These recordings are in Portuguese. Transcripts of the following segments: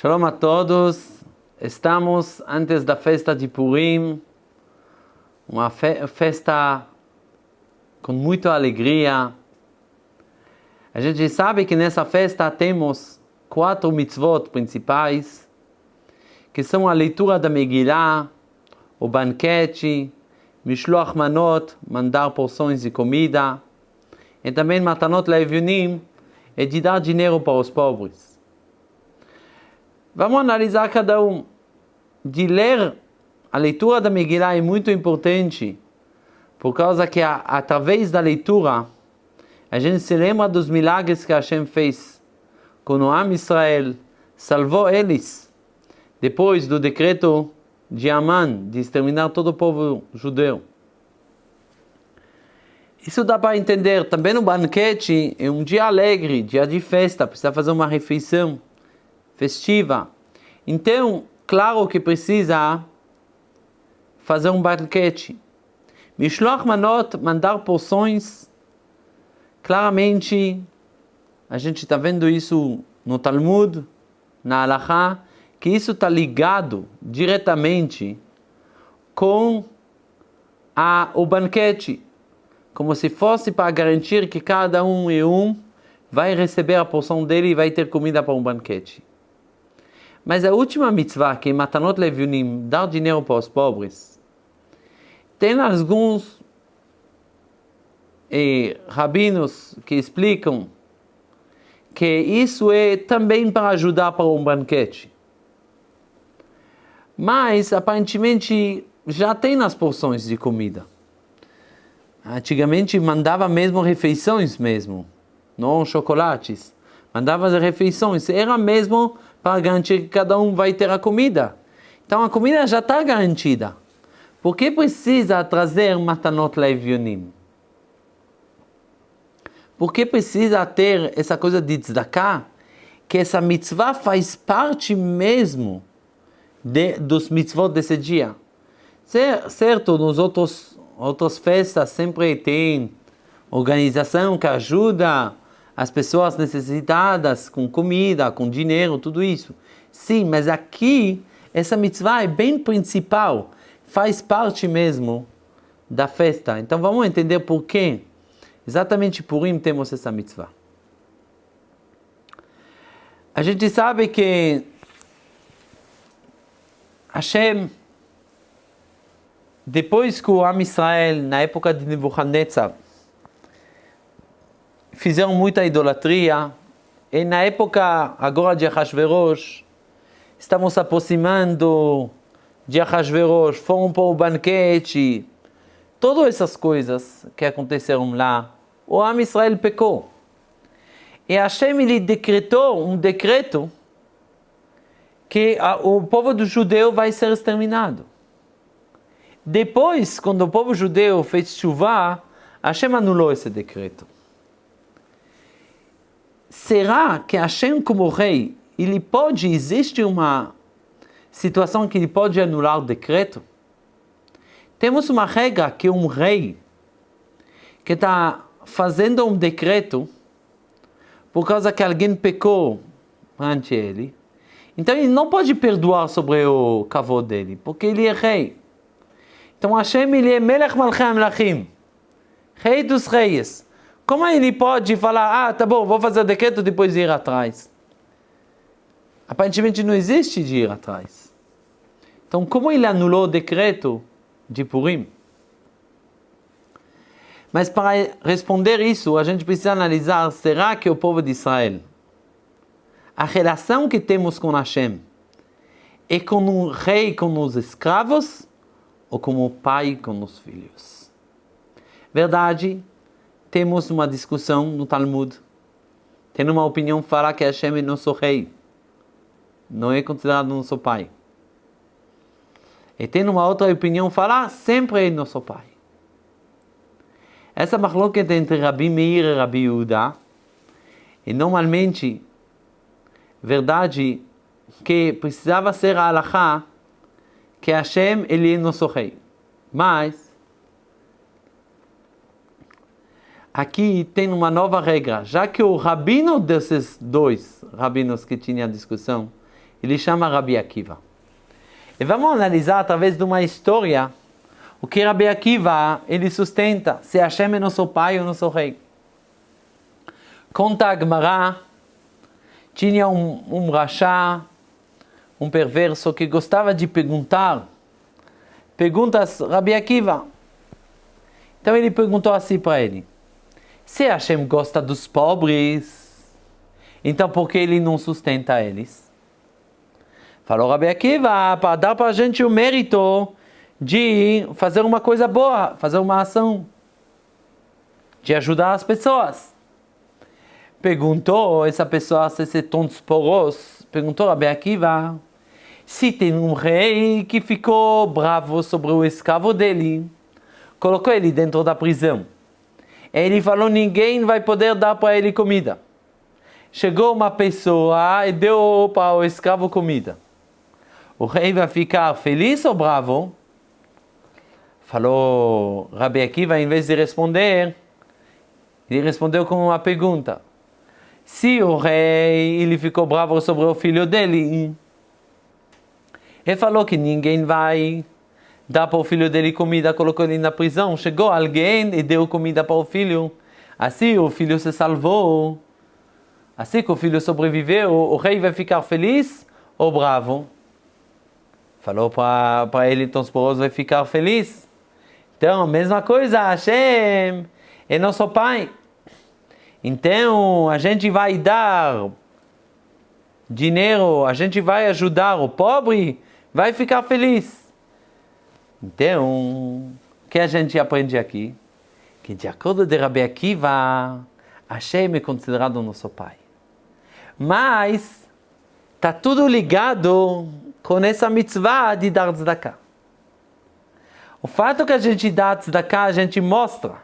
Shalom a todos. Estamos antes da festa de Purim, uma fe festa com muita alegria. A gente sabe que nessa festa temos quatro mitzvot principais, que são a leitura da Megillah, o banquete, Mishloach Manot, mandar porções de comida, e também Matanot Leviunim, é de dar dinheiro para os pobres. Vamos analisar cada um. De ler a leitura da Megillah é muito importante, por causa que através da leitura a gente se lembra dos milagres que Hashem fez com o Am Israel, salvou eles depois do decreto de Aman de exterminar todo o povo judeu. Isso dá para entender. Também no banquete é um dia alegre, dia de festa, precisa fazer uma refeição festiva. Então, claro que precisa fazer um banquete. Mishloach manot, mandar porções, claramente, a gente está vendo isso no Talmud, na Halachá, que isso está ligado diretamente com a, o banquete, como se fosse para garantir que cada um e um vai receber a porção dele e vai ter comida para um banquete. Mas a última mitzvah, que Matanot Leviunim, dar dinheiro para os pobres, tem alguns eh, rabinos que explicam que isso é também para ajudar para um banquete. Mas, aparentemente, já tem nas porções de comida. Antigamente mandava mesmo refeições mesmo, não chocolates. Mandava as refeições, era mesmo para garantir que cada um vai ter a comida. Então a comida já está garantida. Por que precisa trazer matanot levionim? Por que precisa ter essa coisa de tzedakah? Que essa mitzvah faz parte mesmo de, dos mitzvot desse dia. Certo, nos outros outras festas sempre tem organização que ajuda as pessoas necessitadas com comida, com dinheiro, tudo isso. Sim, mas aqui essa mitzvah é bem principal, faz parte mesmo da festa. Então vamos entender por que exatamente por Purim temos essa mitzvah. A gente sabe que Hashem depois que o Am Israel, na época de Nebuchadnezzar, fizeram muita idolatria, e na época agora de Ahasverosh, estavam se aproximando de Ahasverosh, foram para o banquete, todas essas coisas que aconteceram lá, o Am Israel pecou. E Hashem ele decretou um decreto que o povo do judeu vai ser exterminado. Depois, quando o povo judeu fez chuva, Hashem anulou esse decreto. Será que Hashem, como rei, ele pode, existe uma situação que ele pode anular o decreto? Temos uma regra que um rei que está fazendo um decreto por causa que alguém pecou ante ele, então ele não pode perdoar sobre o cavalo dele, porque ele é rei. Então Hashem ele é Melech Malchei Amlachim, rei dos reis. Como ele pode falar, ah, tá bom, vou fazer o decreto depois de ir atrás? Aparentemente não existe de ir atrás. Então como ele anulou o decreto de Purim? Mas para responder isso, a gente precisa analisar, será que o povo de Israel, a relação que temos com Hashem, é com um rei, com os escravos, ou como pai com os filhos. Verdade, temos uma discussão no Talmud. Tem uma opinião que fala que Hashem é nosso rei. Não é considerado nosso pai. E tem uma outra opinião que fala sempre é nosso pai. Essa machloket entre Rabi Meir e Rabi Yehuda é normalmente verdade que precisava ser a halakha que Hashem ele é nosso rei. Mas aqui tem uma nova regra, já que o rabino desses dois rabinos que tinha a discussão, ele chama Rabi Akiva. E vamos analisar através de uma história o que Rabi Akiva ele sustenta, se Hashem é nosso pai ou nosso rei. Conta a Gemara, tinha um, um rachá, um perverso que gostava de perguntar perguntas Rabi Akiva. Então ele perguntou assim para ele: Se Hashem gosta dos pobres, então por que ele não sustenta eles? Falou Rabi Akiva, para dar para a gente o mérito de fazer uma coisa boa, fazer uma ação, de ajudar as pessoas. Perguntou essa pessoa, se esse tontos poros, perguntou Rabi Akiva, se tem um rei que ficou bravo sobre o escravo dele, colocou ele dentro da prisão. Ele falou: ninguém vai poder dar para ele comida. Chegou uma pessoa e deu para o escravo comida. O rei vai ficar feliz ou bravo? Falou Rabi Akiva, em vez de responder, ele respondeu com uma pergunta. Se o rei ele ficou bravo sobre o filho dele, ele falou que ninguém vai dar para o filho dele comida, colocou ele na prisão. Chegou alguém e deu comida para o filho. Assim o filho se salvou. Assim que o filho sobreviveu, o rei vai ficar feliz ou bravo? Falou para ele, então esposo vai ficar feliz. Então, mesma coisa, Hashem é nosso pai. Então, a gente vai dar dinheiro, a gente vai ajudar o pobre, vai ficar feliz. Então, o que a gente aprende aqui? Que de acordo com Rabi Akiva, Hashem é considerado nosso pai. Mas, está tudo ligado com essa mitzvah de dar tzedakah. O fato que a gente dá tzedakah, a gente mostra.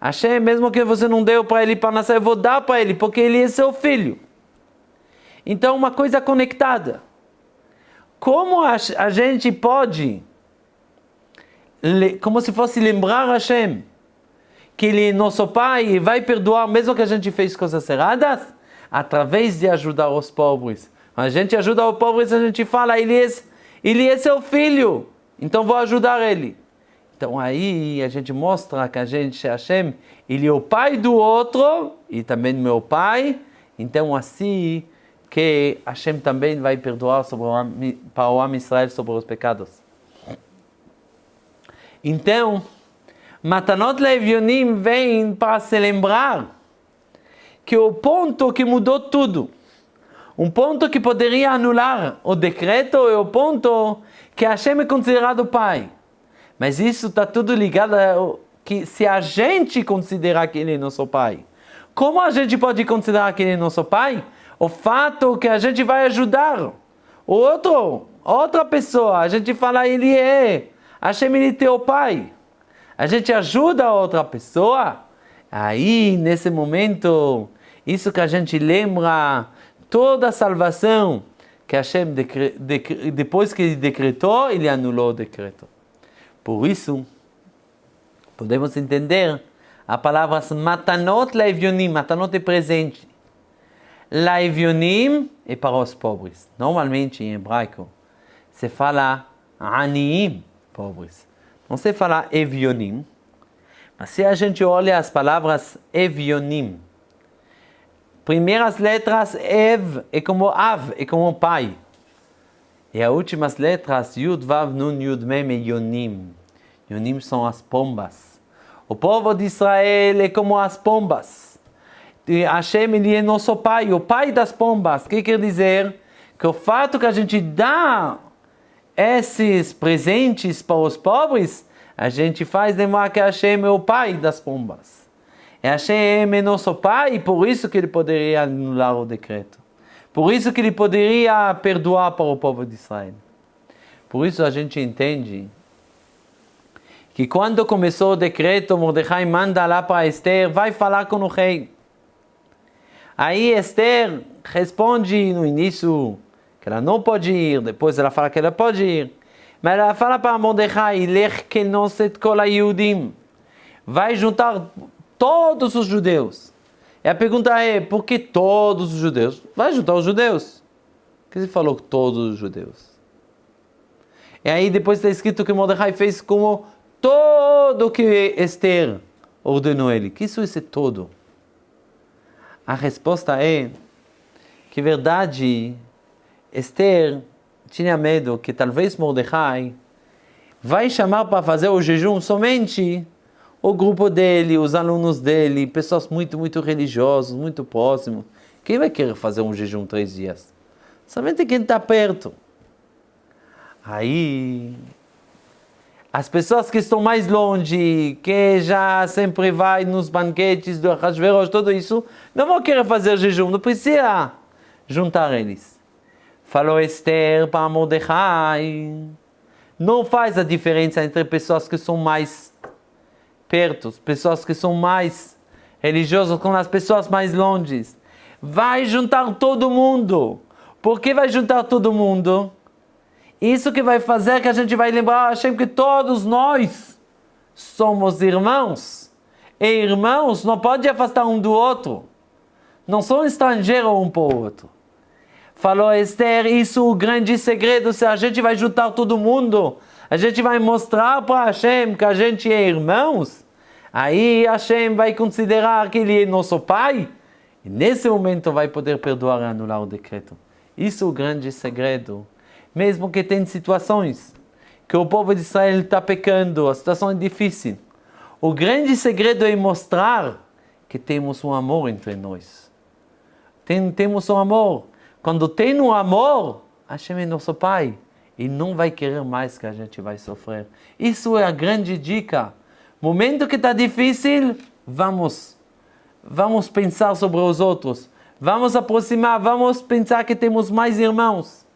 Hashem, mesmo que você não deu para ele para nascer, eu vou dar para ele, porque ele é seu filho. Então, uma coisa conectada. Como a, a gente pode, como se fosse lembrar Hashem, que Ele é nosso Pai e vai perdoar mesmo que a gente fez coisas erradas? Através de ajudar os pobres. A gente ajuda os pobres, a gente fala, ele é, ele é seu filho, então vou ajudar ele. Então aí a gente mostra que a gente, Hashem, ele é o pai do outro e também meu pai. Então assim que Hashem também vai perdoar sobre o, para o homem Israel sobre os pecados. Então, Matanot Levionim vem para se lembrar que o ponto que mudou tudo, um ponto que poderia anular o decreto é o ponto que Hashem é considerado pai. Mas isso está tudo ligado a que se a gente considerar que ele é nosso pai, como a gente pode considerar que ele é nosso pai? o fato que a gente vai ajudar o outro, outra pessoa, a gente fala ele é, Hashem é teu pai. A gente ajuda a outra pessoa, aí nesse momento, isso que a gente lembra, toda a salvação que Hashem, depois que ele decretou, ele anulou o decreto. Por isso, podemos entender a palavra matanot laevionim, matanot é presente. Laivionim é para os pobres. Normalmente em hebraico se fala aniim, pobres. Não se fala evionim. Mas se a gente olha as palavras evionim, primeiras letras ev é como av, é como pai. E as últimas letras yud, vav, nun, yud, mem é yonim. Yonim são as pombas. O povo de Israel é como as pombas. Hashem ele é nosso pai, o pai das pombas. O que quer dizer? Que o fato que a gente dá esses presentes para os pobres, a gente faz lembrar que Hashem é o pai das pombas. E Hashem é nosso pai, por isso que ele poderia anular o decreto. Por isso que ele poderia perdoar para o povo de Israel. Por isso a gente entende que quando começou o decreto, Mordecai manda lá para Esther, vai falar com o rei. Aí Esther responde no início que ela não pode ir, depois ela fala que ela pode ir. Mas ela fala para Mordecai. Vai juntar todos os judeus. E a pergunta é, por que todos os judeus? Vai juntar os judeus. que ele falou todos os judeus? E aí depois está escrito que Mordecai fez como todo o que Esther ordenou ele. Que isso é todo? A resposta é que, verdade, Esther tinha medo que talvez Mordecai vai chamar para fazer o jejum somente o grupo dele, os alunos dele, pessoas muito, muito religiosas, muito próximos. Quem vai querer fazer um jejum três dias? Somente quem está perto. Aí, as pessoas que estão mais longe, que já sempre vai nos banquetes do Hashverosh, tudo isso, não vão querer fazer jejum, não precisa juntar eles. Falou Esther para Mordecai. Não faz a diferença entre pessoas que são mais perto, pessoas que são mais religiosas com as pessoas mais longe. Vai juntar todo mundo. Por que vai juntar todo mundo? Isso que vai fazer que a gente vai lembrar Hashem que todos nós somos irmãos. E irmãos não pode afastar um do outro. Não são estrangeiros um para o outro. Falou Esther, isso é o grande segredo, se a gente vai juntar todo mundo, a gente vai mostrar para Hashem que a gente é irmãos, aí Hashem vai considerar que ele é nosso pai, e nesse momento vai poder perdoar e anular o decreto. Isso é o grande segredo. Mesmo que tem situações que o povo de Israel está pecando, a situação é difícil. O grande segredo é mostrar que temos um amor entre nós. Tem, temos um amor. Quando tem um amor, Hashem é nosso Pai. E não vai querer mais que a gente vai sofrer. Isso é a grande dica. Momento que está difícil, vamos. Vamos pensar sobre os outros. Vamos aproximar, vamos pensar que temos mais irmãos.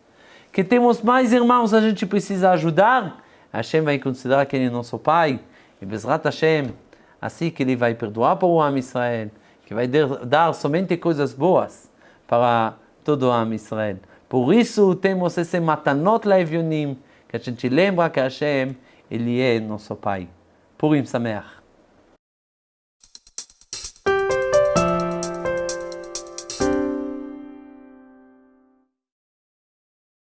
Que temos mais irmãos, a gente precisa ajudar. Hashem vai considerar que ele é nosso Pai. E Bezrat Hashem, assim que ele vai perdoar para o Am Israel, que vai dar somente coisas boas para todo o Am Israel. Por isso temos esse matanot laevionim, que a gente lembra que Hashem, Ele é nosso Pai. Purim Sameach.